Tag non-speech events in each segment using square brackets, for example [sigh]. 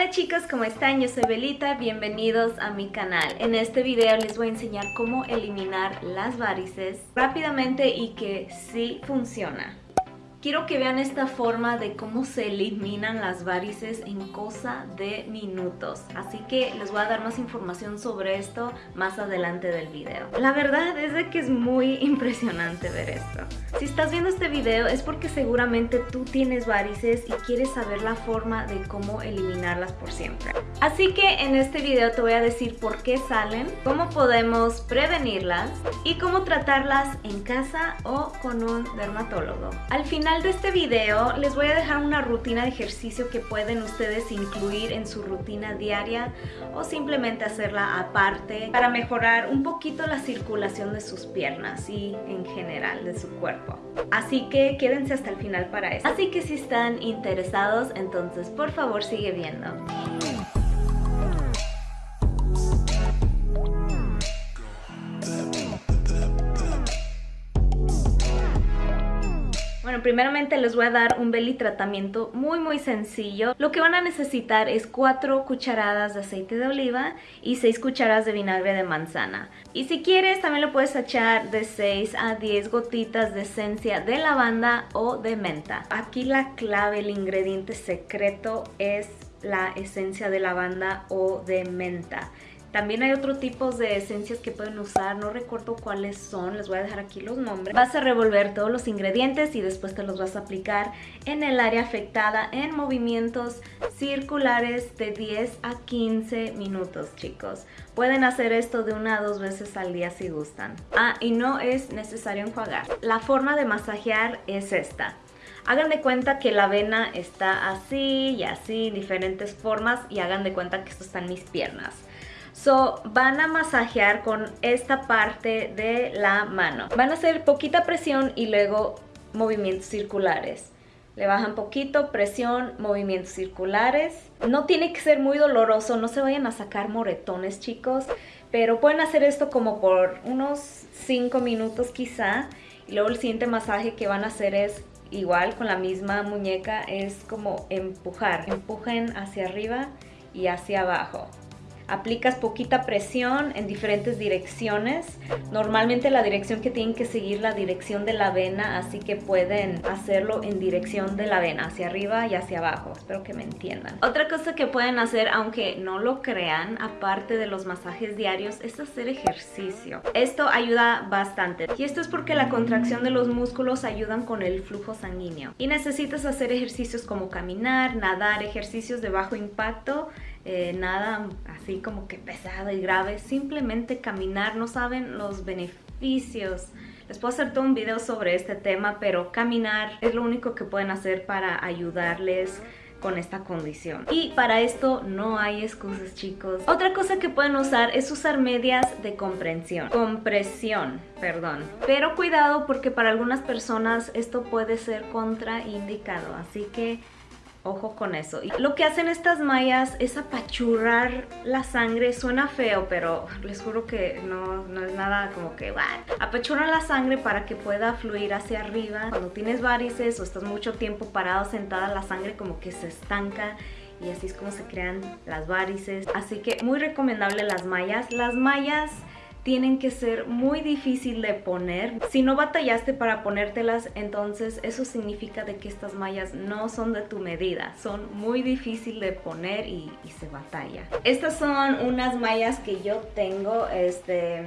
Hola chicos, ¿cómo están? Yo soy Belita, bienvenidos a mi canal. En este video les voy a enseñar cómo eliminar las varices rápidamente y que sí funciona. Quiero que vean esta forma de cómo se eliminan las varices en cosa de minutos. Así que les voy a dar más información sobre esto más adelante del video. La verdad es de que es muy [laughs] impresionante ver esto. Si estás viendo este video es porque seguramente tú tienes varices y quieres saber la forma de cómo eliminarlas por siempre. Así que en este video te voy a decir por qué salen, cómo podemos prevenirlas y cómo tratarlas en casa o con un dermatólogo. Al final de este video les voy a dejar una rutina de ejercicio que pueden ustedes incluir en su rutina diaria o simplemente hacerla aparte para mejorar un poquito la circulación de sus piernas y en general de su cuerpo. Así que quédense hasta el final para eso. Así que si están interesados, entonces por favor sigue viendo. Primeramente les voy a dar un belly tratamiento muy muy sencillo. Lo que van a necesitar es 4 cucharadas de aceite de oliva y 6 cucharadas de vinagre de manzana. Y si quieres también le puedes echar de 6 a 10 gotitas de esencia de lavanda o de menta. Aquí la clave, el ingrediente secreto es la esencia de lavanda o de menta. También hay otro tipo de esencias que pueden usar, no recuerdo cuáles son, les voy a dejar aquí los nombres. Vas a revolver todos los ingredientes y después te los vas a aplicar en el área afectada en movimientos circulares de 10 a 15 minutos, chicos. Pueden hacer esto de una a dos veces al día si gustan. Ah, y no es necesario enjuagar. La forma de masajear es esta. Hagan de cuenta que la vena está así y así, diferentes formas y hagan de cuenta que esto está en mis piernas. So, van a masajear con esta parte de la mano. Van a hacer poquita presión y luego movimientos circulares. Le bajan poquito, presión, movimientos circulares. No tiene que ser muy doloroso, no se vayan a sacar moretones chicos, pero pueden hacer esto como por unos 5 minutos quizá. Y luego el siguiente masaje que van a hacer es igual con la misma muñeca, es como empujar. Empujen hacia arriba y hacia abajo. Aplicas poquita presión en diferentes direcciones. Normalmente la dirección que tienen que seguir la dirección de la vena, así que pueden hacerlo en dirección de la vena, hacia arriba y hacia abajo. Espero que me entiendan. Otra cosa que pueden hacer, aunque no lo crean, aparte de los masajes diarios, es hacer ejercicio. Esto ayuda bastante. Y esto es porque la contracción de los músculos ayudan con el flujo sanguíneo. Y necesitas hacer ejercicios como caminar, nadar, ejercicios de bajo impacto eh, nada así como que pesado y grave, simplemente caminar, no saben los beneficios. Les puedo hacer todo un video sobre este tema, pero caminar es lo único que pueden hacer para ayudarles con esta condición. Y para esto no hay excusas, chicos. Otra cosa que pueden usar es usar medias de comprensión. Compresión, perdón. Pero cuidado porque para algunas personas esto puede ser contraindicado, así que Ojo con eso. Y lo que hacen estas mallas es apachurrar la sangre. Suena feo, pero les juro que no, no es nada como que... What? Apachurran la sangre para que pueda fluir hacia arriba. Cuando tienes varices o estás mucho tiempo parado, sentada, la sangre como que se estanca y así es como se crean las varices. Así que muy recomendable las mallas. Las mallas tienen que ser muy difícil de poner. Si no batallaste para ponértelas, entonces eso significa de que estas mallas no son de tu medida. Son muy difícil de poner y, se batalla. Estas son unas mallas que yo tengo, este...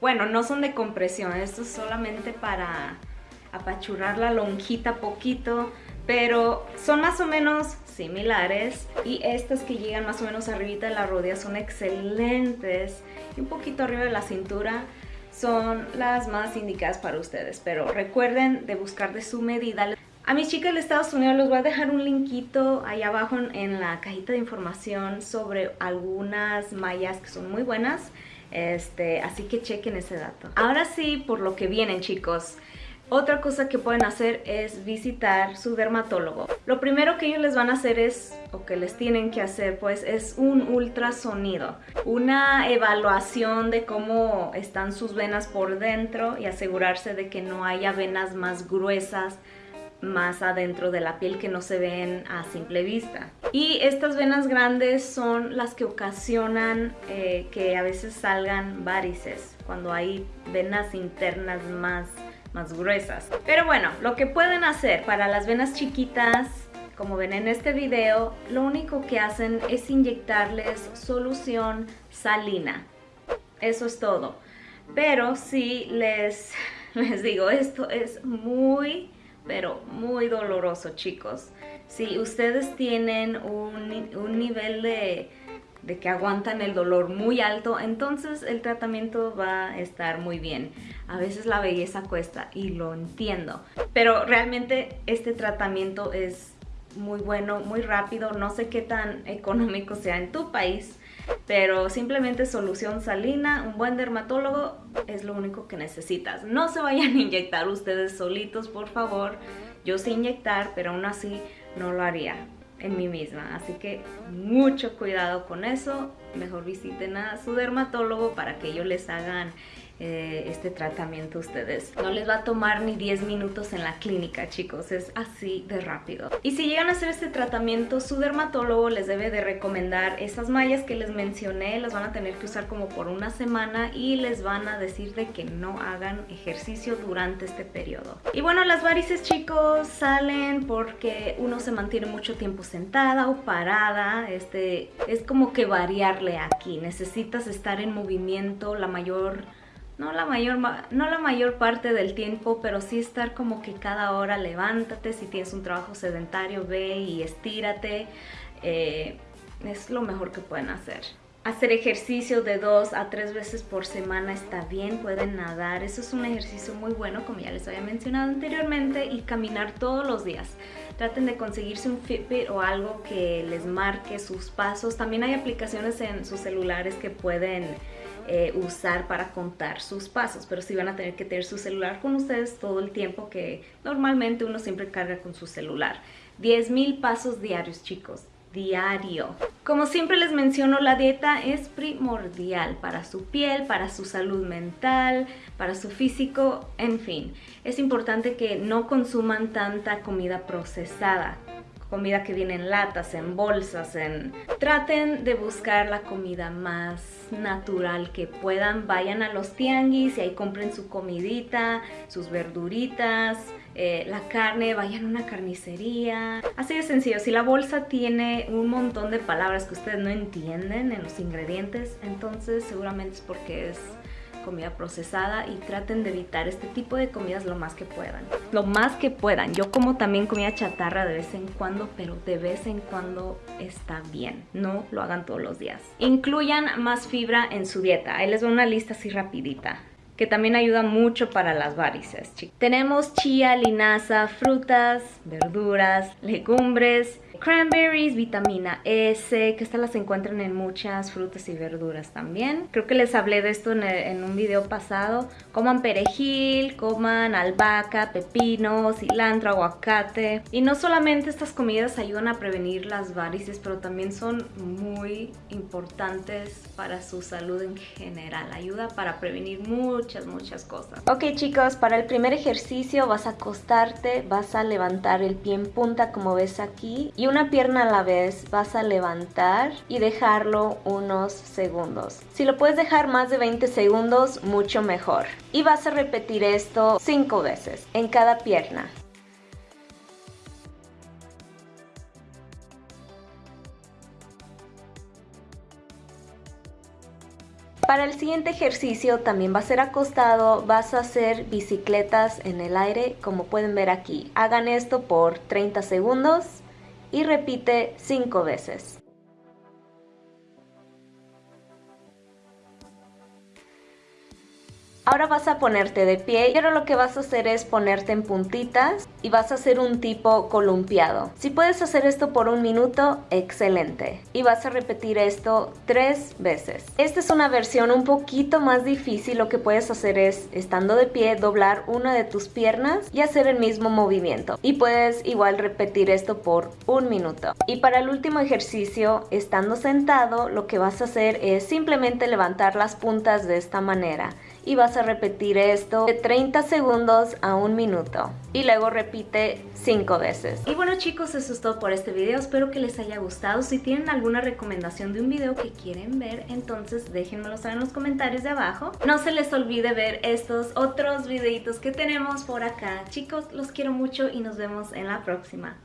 Bueno, no son de compresión, esto es solamente para apachurrar la lonjita poquito, pero son más o menos similares y estas que llegan más o menos arribita de la rodilla son excelentes y un poquito arriba de la cintura son las más indicadas para ustedes pero recuerden de buscar de su medida. A mis chicas de Estados Unidos les voy a dejar un linkito ahí abajo en la cajita de información sobre algunas mallas que son muy buenas este, así que chequen ese dato. Ahora sí por lo que vienen chicos otra cosa que pueden hacer es visitar su dermatólogo. Lo primero que ellos les van a hacer es, o que les tienen que hacer, pues es un ultrasonido. Una evaluación de cómo están sus venas por dentro y asegurarse de que no haya venas más gruesas más adentro de la piel que no se ven a simple vista. Y estas venas grandes son las que ocasionan eh, que a veces salgan varices, cuando hay venas internas más, más gruesas. Pero bueno, lo que pueden hacer para las venas chiquitas como ven en este video, lo único que hacen es inyectarles solución salina. Eso es todo. Pero si les, [laughs] les digo, esto es muy pero muy doloroso chicos. Si ustedes tienen un, nivel de, de, que aguantan el dolor muy alto, entonces el tratamiento va a estar muy bien. A veces la belleza cuesta y lo entiendo, pero realmente este tratamiento es muy bueno, muy rápido, no sé qué tan económico sea en tu país, pero simplemente solución salina, un buen dermatólogo es lo único que necesitas. No se vayan a inyectar ustedes solitos, por favor. Yo sé inyectar, pero aún así no lo haría en mí misma. Así que mucho cuidado con eso. Mejor visiten a su dermatólogo para que ellos les hagan eh, este tratamiento ustedes. No les va a tomar ni 10 minutos en la clínica, chicos, es así de rápido. Y si llegan a hacer este tratamiento, su dermatólogo les debe de recomendar esas mallas que les mencioné, las van a tener que usar como por una semana y les van a decir de que no hagan ejercicio durante este periodo. Y bueno, las varices, chicos, salen porque uno se mantiene mucho tiempo sentada o parada, este, es como que variarle aquí, necesitas estar en movimiento la mayor no la mayor, no la mayor parte del tiempo, pero sí estar como que cada hora levántate, si tienes un trabajo sedentario, ve y estírate, eh, es lo mejor que pueden hacer. Hacer ejercicio de dos a tres veces por semana está bien, pueden nadar, eso es un ejercicio muy bueno como ya les había mencionado anteriormente y caminar todos los días. Traten de conseguirse un Fitbit o algo que les marque sus pasos. También hay aplicaciones en sus celulares que pueden eh, usar para contar sus pasos, pero sí van a tener que tener su celular con ustedes todo el tiempo que normalmente uno siempre carga con su celular. 10.000 pasos diarios, chicos, diario. Como siempre les menciono, la dieta es primordial para su piel, para su salud mental, para su físico, en fin. Es importante que no consuman tanta comida procesada comida que viene en latas, en bolsas, en... Traten de buscar la comida más natural que puedan, vayan a los tianguis y ahí compren su comidita, sus verduritas, eh, la carne, vayan a una carnicería. Así de sencillo, si la bolsa tiene un montón de palabras que ustedes no entienden en los ingredientes, entonces seguramente es porque es comida procesada y traten de evitar este tipo de comidas lo más que puedan. Lo más que puedan. Yo como también comida chatarra de vez en cuando, pero de vez en cuando está bien. No lo hagan todos los días. Incluyan más fibra en su dieta. Ahí les doy una lista así rapidita que también ayuda mucho para las varices. Tenemos chía, linaza, frutas, verduras, legumbres, cranberries, vitamina S, que estas las encuentran en muchas frutas y verduras también. Creo que les hablé de esto en, un video pasado. Coman perejil, coman albahaca, pepino, cilantro, aguacate. Y no solamente estas comidas ayudan a prevenir las varices, pero también son muy importantes para su salud en general. Ayuda para prevenir muchas, muchas cosas. Ok chicos, para el primer ejercicio vas a acostarte, vas a levantar el pie en punta como ves aquí. Una pierna a la vez vas a levantar y dejarlo unos segundos. Si lo puedes dejar más de 20 segundos, mucho mejor. Y vas a repetir esto 5 veces en cada pierna. Para el siguiente ejercicio también va a ser acostado, vas a hacer bicicletas en el aire como pueden ver aquí. Hagan esto por 30 segundos y repite cinco veces. Ahora vas a ponerte de pie, pero lo que vas a hacer es ponerte en puntitas y vas a hacer un tipo columpiado. Si puedes hacer esto por un minuto, excelente. Y vas a repetir esto tres veces. Esta es una versión un poquito más difícil. Lo que puedes hacer es, estando de pie, doblar una de tus piernas y hacer el mismo movimiento. Y puedes igual repetir esto por un minuto. Y para el último ejercicio, estando sentado, lo que vas a hacer es simplemente levantar las puntas de esta manera y vas a repetir esto de 30 segundos a un minuto y luego repite 5 veces. Y bueno chicos, eso es todo por este video, espero que les haya gustado. Si tienen alguna recomendación de un video que quieren ver, entonces déjenmelo saber en los comentarios de abajo. No se les olvide ver estos otros videitos que tenemos por acá. Chicos, los quiero mucho y nos vemos en la próxima.